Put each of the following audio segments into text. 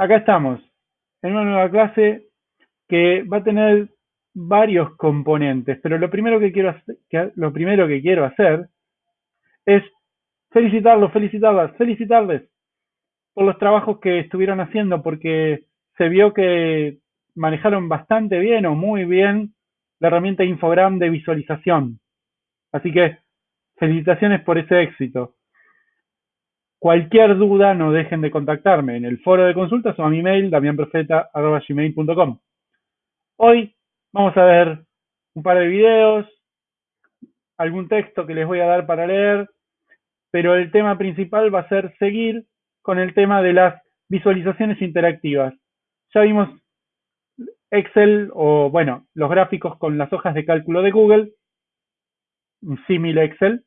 acá estamos, en una nueva clase que va a tener varios componentes, pero lo primero que quiero hacer, lo primero que quiero hacer es felicitarlos, felicitarlas, felicitarles por los trabajos que estuvieron haciendo, porque se vio que manejaron bastante bien o muy bien la herramienta Infogram de visualización. Así que felicitaciones por ese éxito. Cualquier duda no dejen de contactarme en el foro de consultas o a mi mail damianprofeta.gmail.com Hoy vamos a ver un par de videos, algún texto que les voy a dar para leer, pero el tema principal va a ser seguir con el tema de las visualizaciones interactivas. Ya vimos Excel o, bueno, los gráficos con las hojas de cálculo de Google, un símil Excel.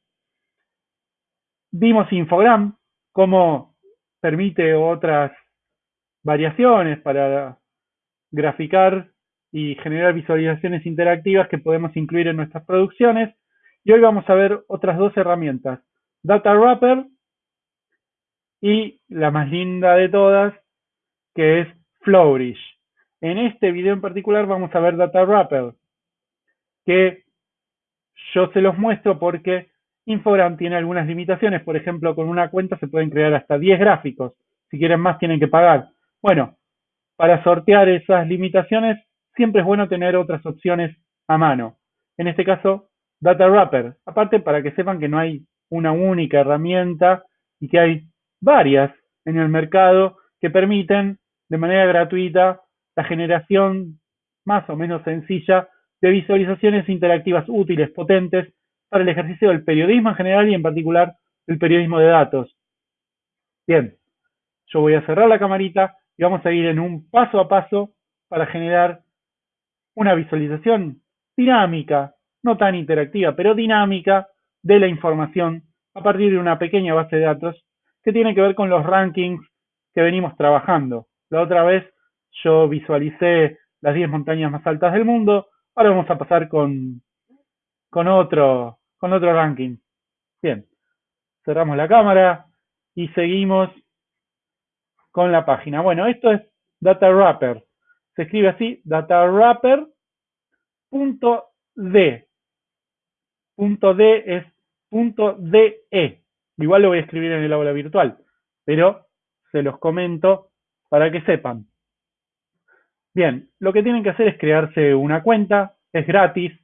Vimos Infogram, cómo permite otras variaciones para graficar y generar visualizaciones interactivas que podemos incluir en nuestras producciones. Y hoy vamos a ver otras dos herramientas, Data Wrapper y la más linda de todas, que es Flourish. En este video en particular vamos a ver Data Wrapper, que yo se los muestro porque Infogram tiene algunas limitaciones, por ejemplo, con una cuenta se pueden crear hasta 10 gráficos, si quieren más tienen que pagar. Bueno, para sortear esas limitaciones siempre es bueno tener otras opciones a mano. En este caso, Data Wrapper. Aparte, para que sepan que no hay una única herramienta y que hay varias en el mercado que permiten de manera gratuita la generación más o menos sencilla de visualizaciones interactivas útiles, potentes, para el ejercicio del periodismo en general y en particular el periodismo de datos. Bien, yo voy a cerrar la camarita y vamos a ir en un paso a paso para generar una visualización dinámica, no tan interactiva, pero dinámica de la información a partir de una pequeña base de datos que tiene que ver con los rankings que venimos trabajando. La otra vez yo visualicé las 10 montañas más altas del mundo, ahora vamos a pasar con, con otro con otro ranking. Bien, cerramos la cámara y seguimos con la página. Bueno, esto es Data Wrapper. Se escribe así, datawrapper.d. Punto D es punto DE. Igual lo voy a escribir en el aula virtual, pero se los comento para que sepan. Bien, lo que tienen que hacer es crearse una cuenta, es gratis.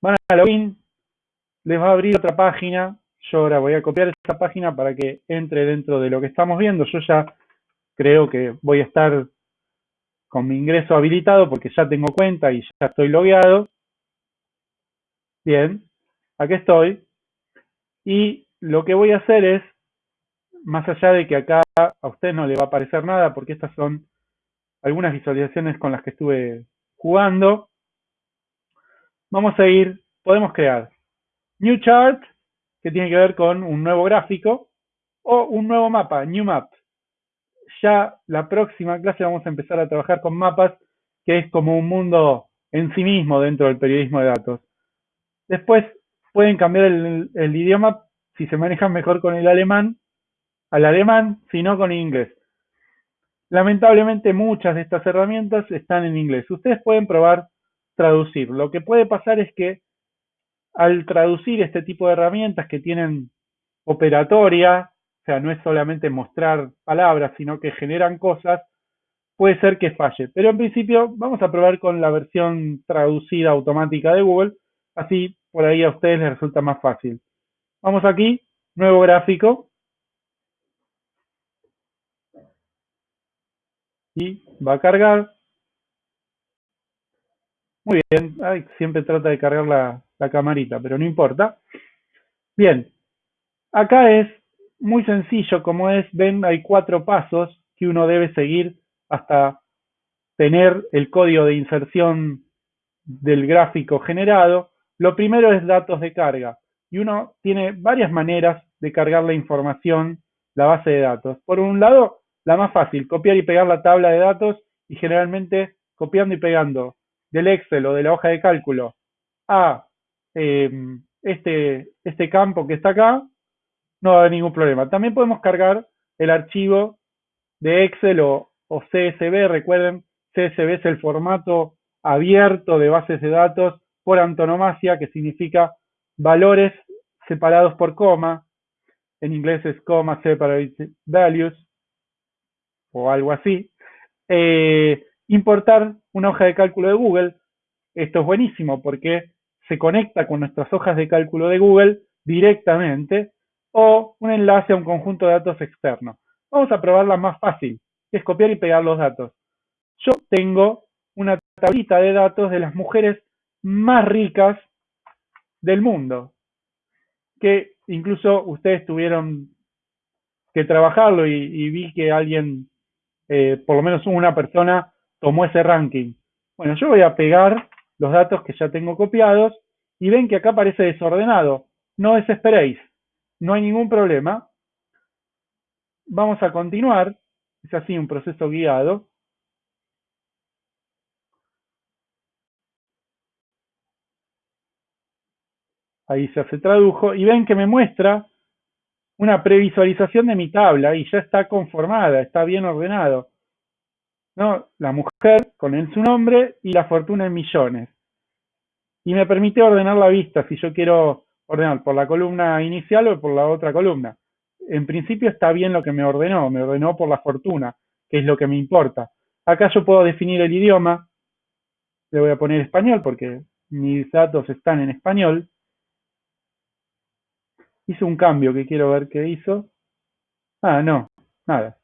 Van a login, les va a abrir otra página. Yo ahora voy a copiar esa página para que entre dentro de lo que estamos viendo. Yo ya creo que voy a estar con mi ingreso habilitado porque ya tengo cuenta y ya estoy logueado. Bien, aquí estoy. Y lo que voy a hacer es, más allá de que acá a usted no le va a aparecer nada porque estas son algunas visualizaciones con las que estuve jugando, vamos a ir, podemos crear New Chart, que tiene que ver con un nuevo gráfico, o un nuevo mapa, New Map. Ya la próxima clase vamos a empezar a trabajar con mapas, que es como un mundo en sí mismo dentro del periodismo de datos. Después pueden cambiar el, el idioma si se manejan mejor con el alemán, al alemán, si no con inglés. Lamentablemente muchas de estas herramientas están en inglés. Ustedes pueden probar traducir. Lo que puede pasar es que al traducir este tipo de herramientas que tienen operatoria, o sea, no es solamente mostrar palabras, sino que generan cosas, puede ser que falle. Pero en principio vamos a probar con la versión traducida automática de Google, así por ahí a ustedes les resulta más fácil. Vamos aquí, nuevo gráfico. Y va a cargar. Muy bien, siempre trata de cargar la, la camarita, pero no importa. Bien, acá es muy sencillo, como es, ven, hay cuatro pasos que uno debe seguir hasta tener el código de inserción del gráfico generado. Lo primero es datos de carga y uno tiene varias maneras de cargar la información, la base de datos. Por un lado, la más fácil, copiar y pegar la tabla de datos y generalmente copiando y pegando del Excel o de la hoja de cálculo a eh, este, este campo que está acá, no va a haber ningún problema. También podemos cargar el archivo de Excel o o CSV, recuerden, CSV es el formato abierto de bases de datos por antonomasia, que significa valores separados por coma, en inglés es comma separated values, o algo así. Eh, importar una hoja de cálculo de Google, esto es buenísimo porque se conecta con nuestras hojas de cálculo de Google directamente o un enlace a un conjunto de datos externo. Vamos a probar la más fácil, que es copiar y pegar los datos. Yo tengo una tablita de datos de las mujeres más ricas del mundo, que incluso ustedes tuvieron que trabajarlo y, vi que alguien, eh, por lo menos una persona, tomó ese ranking. Bueno, yo voy a pegar los datos que ya tengo copiados y ven que acá aparece desordenado. No desesperéis, no hay ningún problema. Vamos a continuar, es así un proceso guiado. Ahí se tradujo y ven que me muestra una previsualización de mi tabla y ya está conformada, está bien ordenado. ¿No? La mujer con en su nombre y la fortuna en millones. Y me permite ordenar la vista si yo quiero ordenar por la columna inicial o por la otra columna. En principio está bien lo que me ordenó, me ordenó por la fortuna, que es lo que me importa. Acá yo puedo definir el idioma, le voy a poner español porque mis datos están en español. Hice un cambio que quiero ver qué hizo. Ah, no, nada.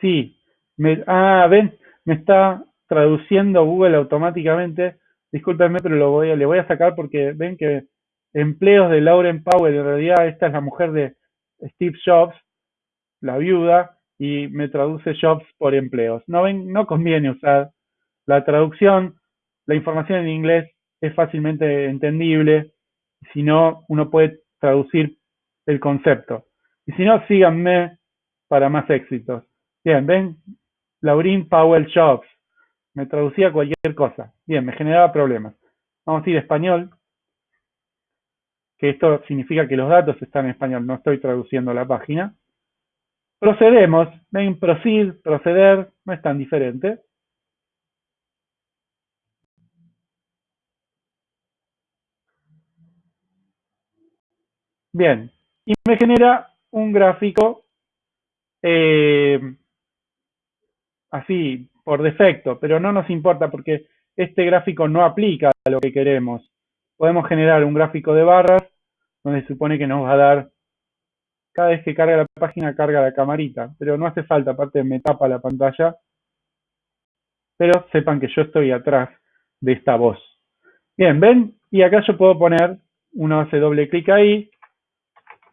Sí, me, ah, ven, me está traduciendo Google automáticamente. Discúlpenme, pero lo voy le voy a sacar porque ven que empleos de Lauren Powell, en realidad esta es la mujer de Steve Jobs, la viuda, y me traduce Jobs por empleos. No, ven, no conviene usar la traducción, la información en inglés es fácilmente entendible, si no, uno puede traducir el concepto. Y si no, síganme para más éxitos. Bien, ven, Laurin Powell Jobs. Me traducía cualquier cosa. Bien, me generaba problemas. Vamos a ir a español, que esto significa que los datos están en español, no estoy traduciendo la página. Procedemos, ven, proceed, proceder, no es tan diferente. Bien, y me genera un gráfico eh, así, por defecto, pero no nos importa porque este gráfico no aplica a lo que queremos. Podemos generar un gráfico de barras donde se supone que nos va a dar, cada vez que carga la página carga la camarita, pero no hace falta, aparte me tapa la pantalla, pero sepan que yo estoy atrás de esta voz. Bien, ¿ven? Y acá yo puedo poner, uno hace doble clic ahí,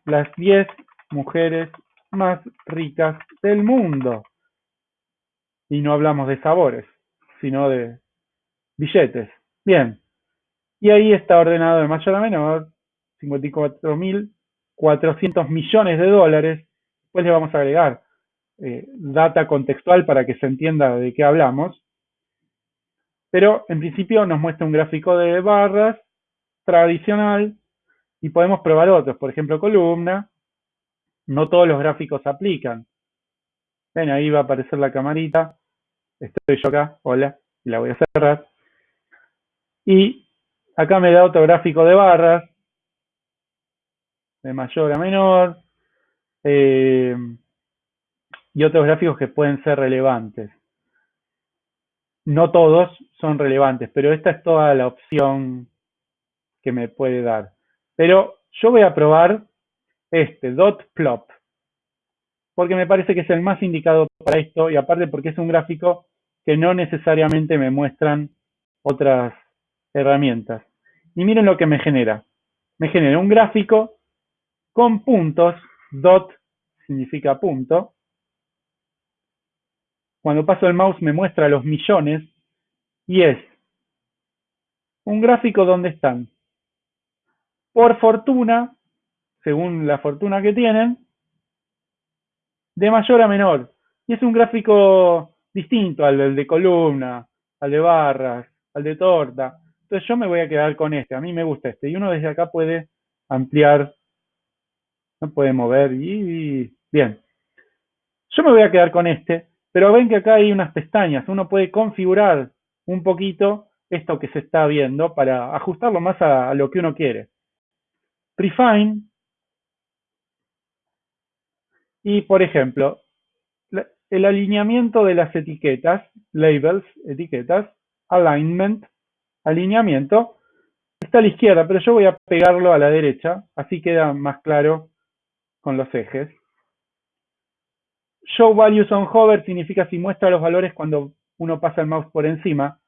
las 10 mujeres más ricas del mundo. Y no hablamos de sabores, sino de billetes. Bien. Y ahí está ordenado de mayor a menor, 54.400 millones de dólares. Después le vamos a agregar eh, data contextual para que se entienda de qué hablamos. Pero en principio nos muestra un gráfico de barras tradicional y podemos probar otros, por ejemplo, columna. No todos los gráficos aplican. Ven, ahí va a aparecer la camarita. Estoy yo acá, hola, y la voy a cerrar. Y acá me da otro gráfico de barras, de mayor a menor, eh, y otros gráficos que pueden ser relevantes. No todos son relevantes, pero esta es toda la opción que me puede dar. Pero yo voy a probar este, dot plot, porque me parece que es el más indicado para esto y aparte porque es un gráfico que no necesariamente me muestran otras herramientas. Y miren lo que me genera. Me genera un gráfico con puntos, dot significa punto. Cuando paso el mouse me muestra los millones y es un gráfico donde están por fortuna, según la fortuna que tienen, de mayor a menor. Y es un gráfico distinto al de columna, al de barras, al de torta. Entonces yo me voy a quedar con este, a mí me gusta este. Y uno desde acá puede ampliar, no puede mover y, bien. Yo me voy a quedar con este, pero ven que acá hay unas pestañas. Uno puede configurar un poquito esto que se está viendo para ajustarlo más a, lo que uno quiere. Prefine. Y, por ejemplo, el alineamiento de las etiquetas, labels, etiquetas, alignment, alineamiento, está a la izquierda, pero yo voy a pegarlo a la derecha, así queda más claro con los ejes. Show values on hover significa si muestra los valores cuando uno pasa el mouse por encima.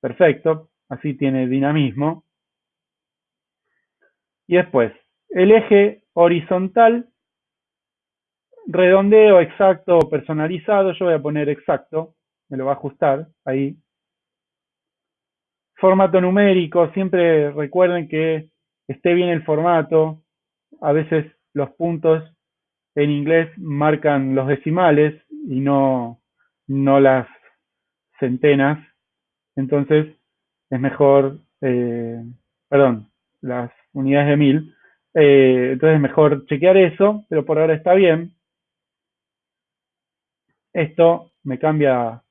Perfecto, así tiene dinamismo. Y después, el eje horizontal, redondeo exacto personalizado, yo voy a poner exacto, me lo va a ajustar ahí. Formato numérico, siempre recuerden que esté bien el formato, a veces los puntos en inglés marcan los decimales y no, no las centenas, entonces es mejor, eh, perdón, las unidades de mil, eh, entonces es mejor chequear eso, pero por ahora está bien. Esto me cambia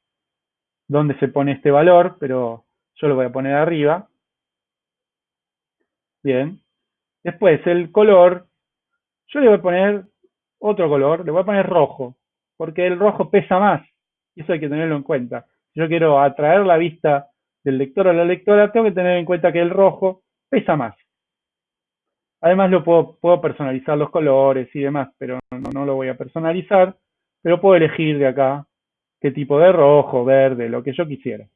dónde se pone este valor, pero yo lo voy a poner arriba. Bien. Después el color, yo le voy a poner otro color, le voy a poner rojo, porque el rojo pesa más, y eso hay que tenerlo en cuenta. Si yo quiero atraer la vista del lector a la lectora, tengo que tener en cuenta que el rojo pesa más. Además lo puedo, personalizar los colores y demás, pero no lo voy a personalizar, pero puedo elegir de acá qué tipo de rojo, verde, lo que yo quisiera.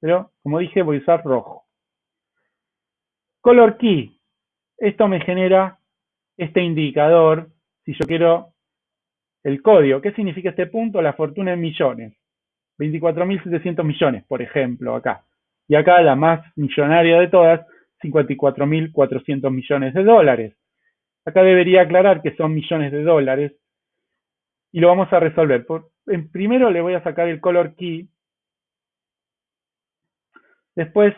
Pero, como dije, voy a usar rojo. Color key. Esto me genera este indicador si yo quiero el código. ¿Qué significa este punto? La fortuna en millones. 24.700 millones, por ejemplo, acá. Y acá la más millonaria de todas, 54.400 millones de dólares. Acá debería aclarar que son millones de dólares. Y lo vamos a resolver. en, primero le voy a sacar el color key. Después,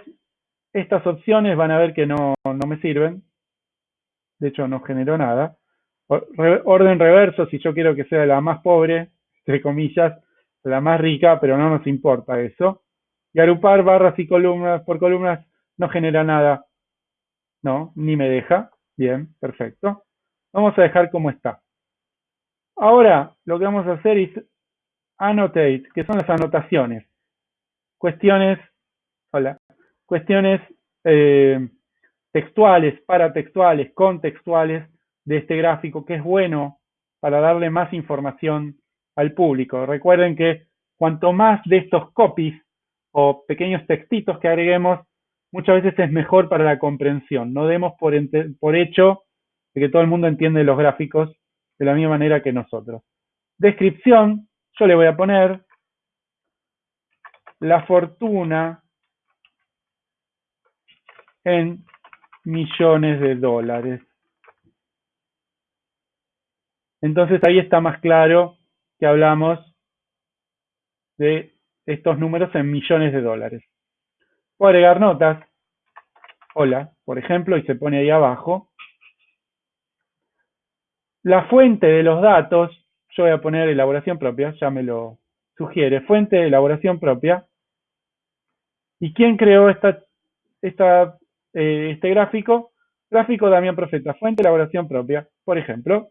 estas opciones van a ver que no, no me sirven. De hecho, no generó nada orden reverso, si yo quiero que sea la más pobre, entre comillas, la más rica, pero no nos importa eso. Y agrupar barras y columnas por columnas no genera nada. No, ni me deja. Bien, perfecto. Vamos a dejar como está. Ahora, lo que vamos a hacer es annotate, que son las anotaciones. Cuestiones, hola, cuestiones eh, textuales, paratextuales, contextuales, de este gráfico, que es bueno para darle más información al público. Recuerden que cuanto más de estos copies o pequeños textitos que agreguemos, muchas veces es mejor para la comprensión. No demos por, por hecho de que todo el mundo entiende los gráficos de la misma manera que nosotros. Descripción, yo le voy a poner la fortuna en millones de dólares. Entonces ahí está más claro que hablamos de estos números en millones de dólares. Puedo agregar notas. Hola, por ejemplo, y se pone ahí abajo. La fuente de los datos, yo voy a poner elaboración propia, ya me lo sugiere, fuente de elaboración propia. ¿Y quién creó esta, eh, este gráfico? Gráfico Damián Profeta, fuente de elaboración propia, por ejemplo.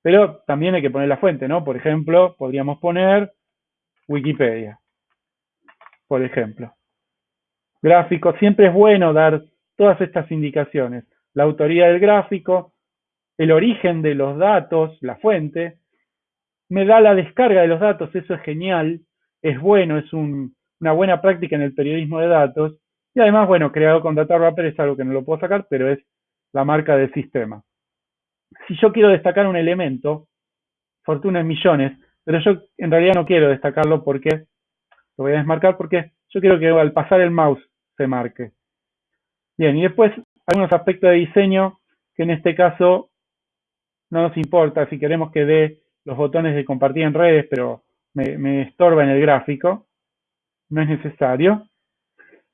Pero también hay que poner la fuente, ¿no? Por ejemplo, podríamos poner Wikipedia, por ejemplo. Gráfico, siempre es bueno dar todas estas indicaciones. La autoría del gráfico, el origen de los datos, la fuente, me da la descarga de los datos, eso es genial, es bueno, es una buena práctica en el periodismo de datos. Y además, bueno, creado con Data Wrapper es algo que no lo puedo sacar, pero es la marca del sistema si yo quiero destacar un elemento, fortuna en millones, pero yo en realidad no quiero destacarlo porque, lo voy a desmarcar porque yo quiero que al pasar el mouse se marque. Bien, y después algunos aspectos de diseño que en este caso no nos importa si queremos que dé los botones de compartir en redes, pero me, me estorba en el gráfico, no es necesario.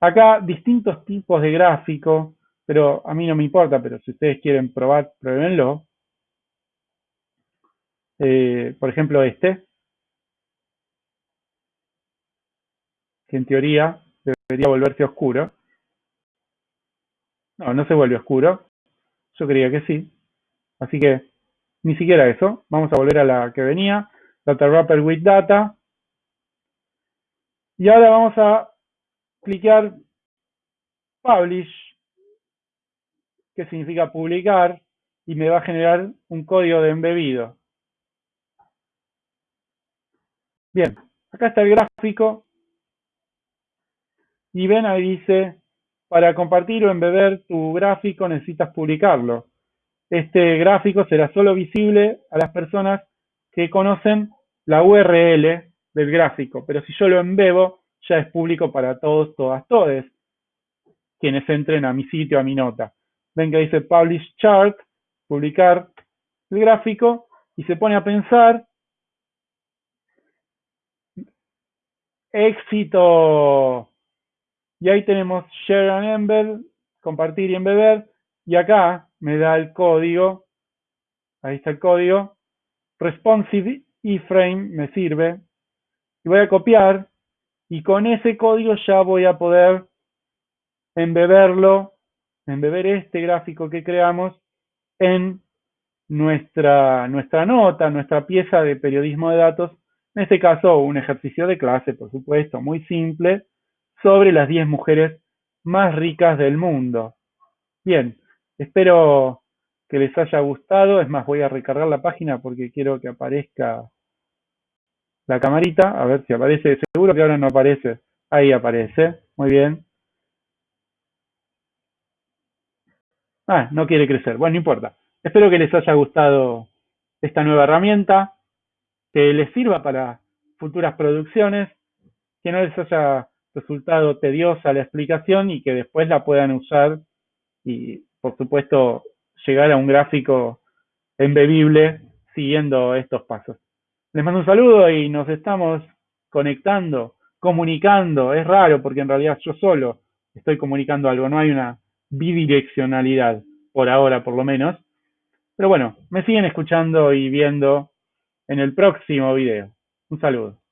Acá distintos tipos de gráfico, pero a mí no me importa, pero si ustedes quieren probar, pruébenlo. eh, por ejemplo este, que en teoría debería volverse oscuro. No, no se vuelve oscuro. Yo creía que sí. Así que ni siquiera eso. Vamos a volver a la que venía. Data Wrapper with Data. Y ahora vamos a clicar Publish, que significa publicar, y me va a generar un código de embebido. Bien, acá está el gráfico. Y ven ahí dice, para compartir o embeber tu gráfico necesitas publicarlo. Este gráfico será solo visible a las personas que conocen la URL del gráfico, pero si yo lo embebo, ya es público para todos, todas, todes, quienes entren a mi sitio, a mi nota. Ven que dice Publish Chart, publicar el gráfico, y se pone a pensar, éxito, y ahí tenemos Share and Embed, compartir y embeber, y acá me da el código, ahí está el código, responsive iframe me sirve, y voy a copiar, y con ese código ya voy a poder embeberlo, embeber este gráfico que creamos en nuestra, nuestra nota, nuestra pieza de periodismo de datos, en este caso un ejercicio de clase, por supuesto, muy simple, sobre las 10 mujeres más ricas del mundo. Bien, espero que les haya gustado, es más, voy a recargar la página porque quiero que aparezca la camarita, a ver si aparece, seguro que ahora no aparece, ahí aparece, muy bien. Ah, no quiere crecer, bueno, no importa. Espero que les haya gustado esta nueva herramienta, que les sirva para futuras producciones, que no les haya resultado tediosa la explicación y que después la puedan usar y, por supuesto, llegar a un gráfico embebible siguiendo estos pasos. Les mando un saludo y nos estamos conectando, comunicando. Es raro porque en realidad yo solo estoy comunicando algo, no hay una bidireccionalidad, por ahora por lo menos. Pero bueno, me siguen escuchando y viendo en el próximo video. Un saludo.